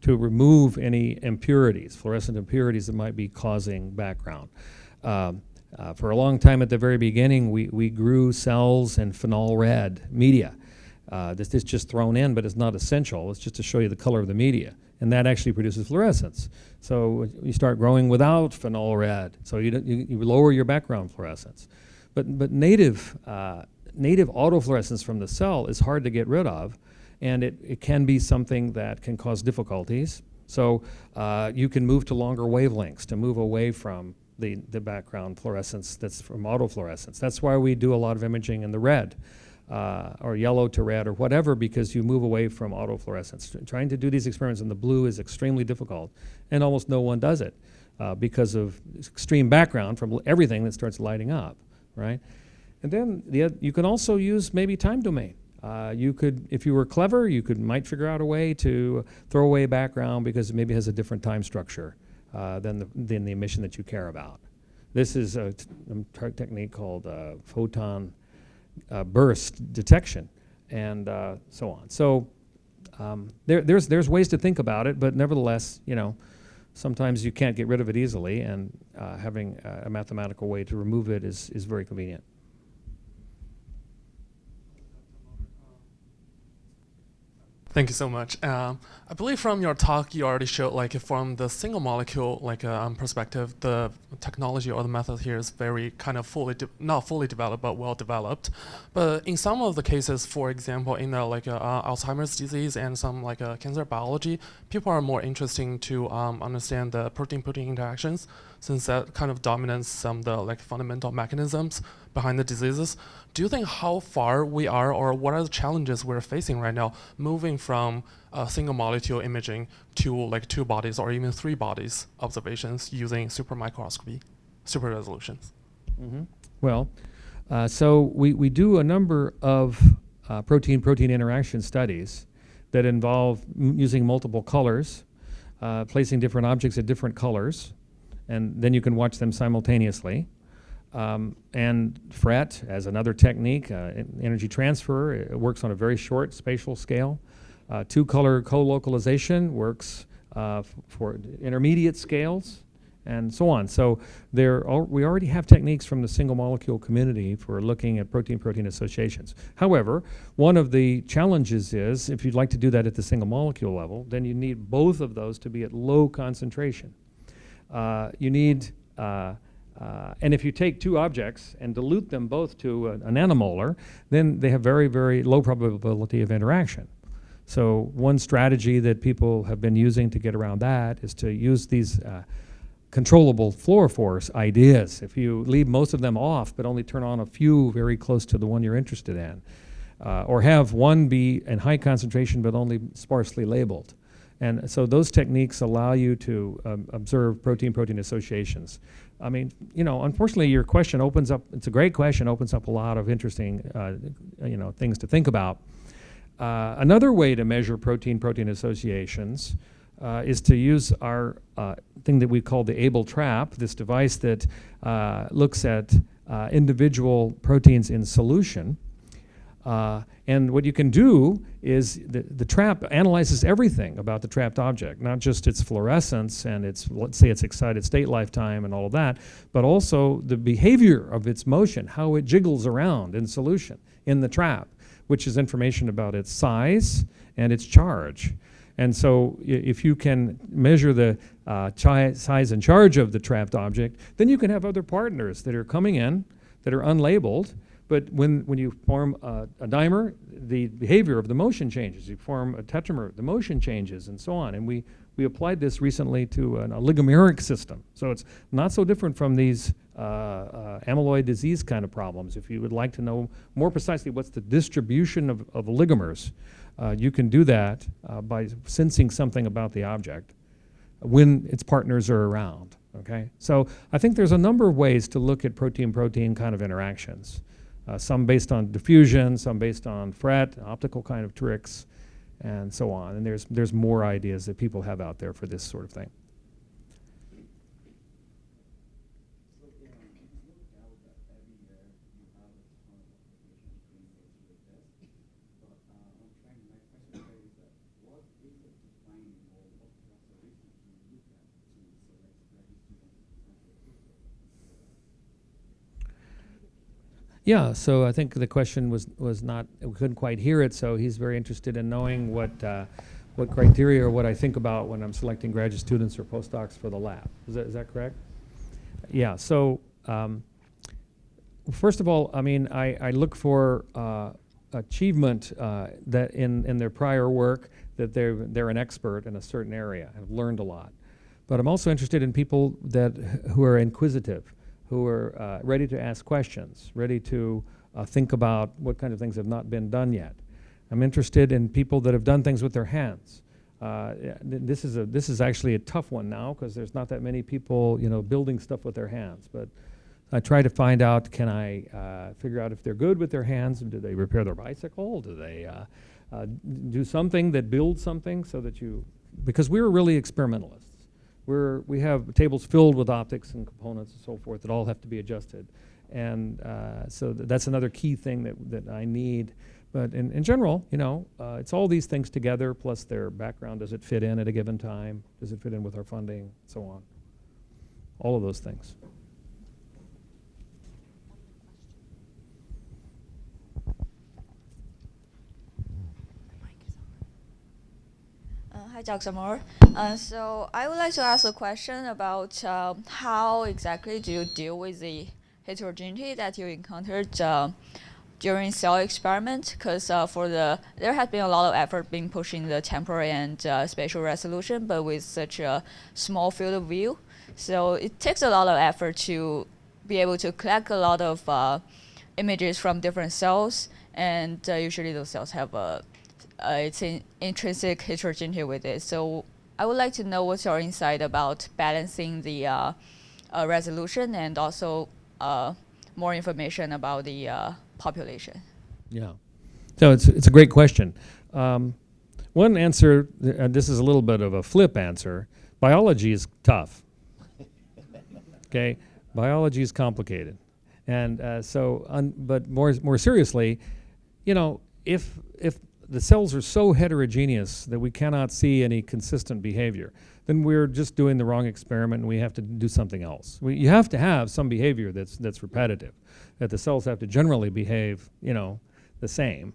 to remove any impurities, fluorescent impurities that might be causing background. Um, uh, for a long time at the very beginning, we, we grew cells in phenol red media. Uh, this is just thrown in, but it's not essential. It's just to show you the color of the media. And that actually produces fluorescence. So you start growing without phenol red. So you, you, you lower your background fluorescence. But, but native, uh, native autofluorescence from the cell is hard to get rid of and it, it can be something that can cause difficulties. So uh, you can move to longer wavelengths to move away from the, the background fluorescence that's from autofluorescence. That's why we do a lot of imaging in the red. Uh, or yellow to red or whatever because you move away from autofluorescence. Trying to do these experiments in the blue is extremely difficult and almost no one does it uh, because of extreme background from everything that starts lighting up, right? And then the, you can also use maybe time domain Uh, you could, if you were clever, you could might figure out a way to throw away background because it maybe has a different time structure uh, than the than the emission that you care about. This is a, technique called uh, photon uh, burst detection, and uh, so on. So um, there, there's there's ways to think about it, but nevertheless, you know, sometimes you can't get rid of it easily, and uh, having a mathematical way to remove it is is very convenient. Thank you so much. Um, I believe from your talk, you already showed like from the single molecule like uh, um, perspective, the technology or the method here is very kind of fully not fully developed, but well developed. But in some of the cases, for example, in the like uh, uh, Alzheimer's disease and some like uh, cancer biology, people are more interested to um, understand the protein-protein interactions since that kind of dominates some of the like fundamental mechanisms behind the diseases. Do you think how far we are or what are the challenges we're facing right now moving from uh, single molecule imaging to like two bodies or even three bodies observations using super microscopy, super resolutions? Mm-hmm. Well, uh, so we, we do a number of uh, protein-protein interaction studies that involve using multiple colors, uh, placing different objects at different colors, and then you can watch them simultaneously. Um, and FRET as another technique, uh, energy transfer, it works on a very short spatial scale. Uh, two-color co-localization works uh, for intermediate scales, and so on. So there, we already have techniques from the single molecule community for looking at protein-protein associations. However, one of the challenges is if you'd like to do that at the single molecule level, then you need both of those to be at low concentration. Uh, you need, uh, uh, and if you take two objects and dilute them both to a, nanomolar, then they have very, very low probability of interaction. So one strategy that people have been using to get around that is to use these uh, controllable fluorophores ideas. If you leave most of them off, but only turn on a few very close to the one you're interested in, uh, or have one be in high concentration but only sparsely labeled. And so those techniques allow you to um, observe protein-protein associations. I mean, you know, unfortunately, your question opens up, it's a great question, opens up a lot of interesting, uh, you know, things to think about. Uh, another way to measure protein-protein associations uh, is to use our uh, thing that we call the ABEL trap, this device that uh, looks at uh, individual proteins in solution. Uh, and what you can do is the, the trap analyzes everything about the trapped object, not just its fluorescence and its, let's say, its excited state lifetime and all of that, but also the behavior of its motion, how it jiggles around in solution in the trap, which is information about its size and its charge. And so if you can measure the uh, size and charge of the trapped object, then you can have other partners that are coming in that are unlabeled but when, when you form a, a, dimer, the behavior of the motion changes. You form a tetramer, the motion changes, and so on. And we, we applied this recently to an, oligomeric system. So it's not so different from these uh, uh, amyloid disease kind of problems. If you would like to know more precisely what's the distribution of, of oligomers, uh, you can do that uh, by sensing something about the object when its partners are around. Okay, so I think there's a number of ways to look at protein-protein kind of interactions uh, some based on diffusion, some based on FRET, optical kind of tricks, and so on. And there's, there's more ideas that people have out there for this sort of thing. Yeah, so I think the question was, was not, we couldn't quite hear it, so he's very interested in knowing what, uh, what criteria or what I think about when I'm selecting graduate students or postdocs for the lab. Is that, is that correct? Yeah, so um, first of all, I mean, I, I look for uh, achievement uh, that in, in their prior work that they're, they're an expert in a certain area, have learned a lot. But I'm also interested in people that, who are inquisitive who are uh, ready to ask questions, ready to uh, think about what kind of things have not been done yet. I'm interested in people that have done things with their hands. Uh, this is a this is actually a tough one now because there's not that many people you know building stuff with their hands. But I try to find out, can I uh, figure out if they're good with their hands? Do they repair their bicycle? Do they uh, uh, do something that builds something so that you, because we're really experimentalists. We're, we have tables filled with optics and components and so forth that all have to be adjusted. And uh, so th that's another key thing that, that I need. But in, in general, you know, uh, it's all these things together plus their background. Does it fit in at a given time? Does it fit in with our funding? So on. All of those things. Uh, hi, Dr. Moerner. Uh, so I would like to ask a question about uh, how exactly do you deal with the heterogeneity that you encountered uh, during cell experiment? Because uh, for the there has been a lot of effort being pushing the temporal and uh, spatial resolution, but with such a small field of view, so it takes a lot of effort to be able to collect a lot of images from different cells, and usually those cells have a uh, it's an intrinsic heterogeneity with it. So I would like to know what's your insight about balancing the uh, uh, resolution and also uh, more information about the uh, population. Yeah. So it's, it's a great question. Um, one answer, uh, this is a little bit of a flip answer. Biology is tough. okay? Biology is complicated. And so, but more, more seriously, you know, if, if the cells are so heterogeneous that we cannot see any consistent behavior, then we're just doing the wrong experiment and we have to do something else. We, you have to have some behavior that's, that's repetitive, that the cells have to generally behave, you know, the same.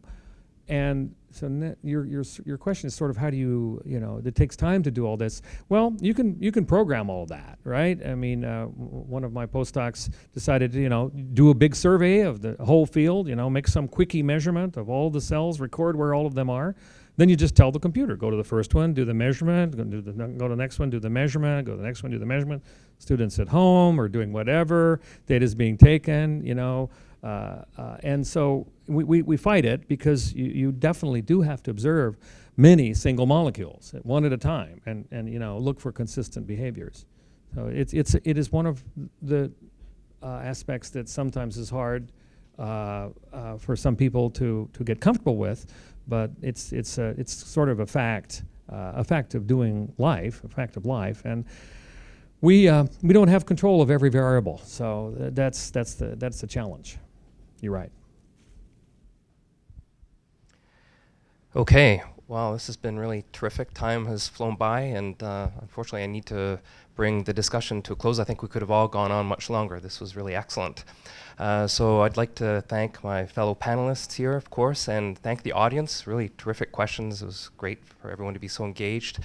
And so your, your, your question is sort of how do you, you know, it takes time to do all this. Well, you can, you can program all that, right? I mean, uh, one of my postdocs decided to, you know, do a big survey of the whole field, you know, make some quickie measurement of all the cells, record where all of them are. Then you just tell the computer, go to the first one, do the measurement, go to the, go to the next one, do the measurement, go to the next one, do the measurement. Students at home or doing whatever, data is being taken, you know, uh, uh, and so we, we, we, fight it because you, you definitely do have to observe many single molecules, one at a time, and, and you know, look for consistent behaviors. So it's, it's, it is one of the uh, aspects that sometimes is hard uh, uh, for some people to, to get comfortable with, but it's, it's, it's sort of a fact, a fact of doing life, a fact of life. and we, uh, we don't have control of every variable, so that's, that's, the, that's the challenge. You're right. Okay, well, this has been really terrific. Time has flown by, and uh, unfortunately, I need to bring the discussion to a close. I think we could have all gone on much longer. This was really excellent. Uh, so I'd like to thank my fellow panelists here, of course, and thank the audience. Really terrific questions. It was great for everyone to be so engaged.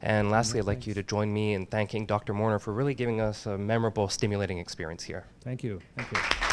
And lastly, I'd like you to join me in thanking Dr. Moerner for really giving us a memorable, stimulating experience here. Thank you. Thank you.